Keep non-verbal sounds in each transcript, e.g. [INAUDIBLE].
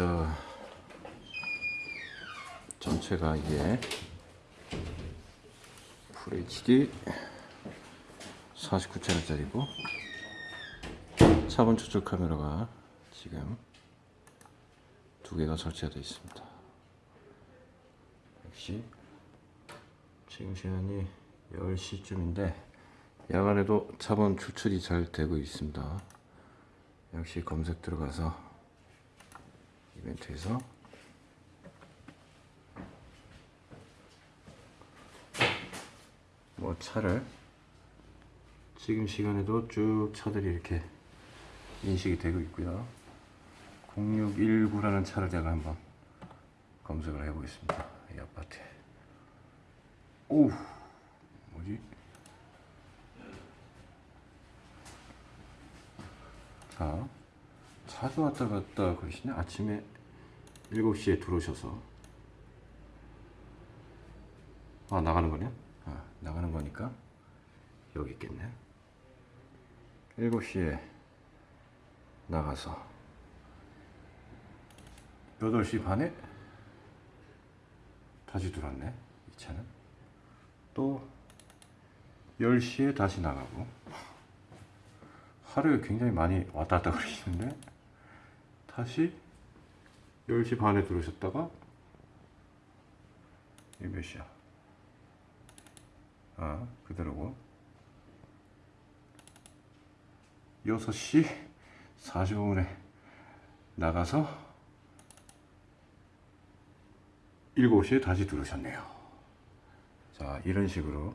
자 전체가 이게 FHD 49채널짜리고 차본 추적 카메라가 지금 두 개가 설치가 되어 있습니다. 역시 지금 시간이 10시쯤인데 야간에도 차본 추출이 잘 되고 있습니다. 역시 검색 들어가서 이벤트에서 뭐 차를 지금 시간에도 쭉 차들이 이렇게 인식이 되고 있고요. 0619라는 차를 제가 한번 검색을 해 보겠습니다. 이 아파트에. 오, 뭐지? 자, 차도 왔다 갔다 그러시네. 아침에 7시에 들어오셔서. 아, 나가는 거네? 아, 나가는 거니까 여기 있겠네. 7시에 나가서 8시 반에 다시 들어왔네. 이 차는. 또 10시에 다시 나가고 하루에 굉장히 많이 왔다 갔다 [LAUGHS] 그러시는데 다시 10시 반에 들어오셨다가 이게 몇 시야? 아 그대로고 6시 45분에 나가서 7시에 다시 들어오셨네요 자 이런 식으로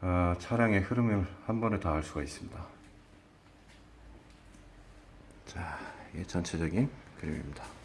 아, 차량의 흐름을 한 번에 다 알 수가 있습니다. 자, 이게 전체적인 그림입니다.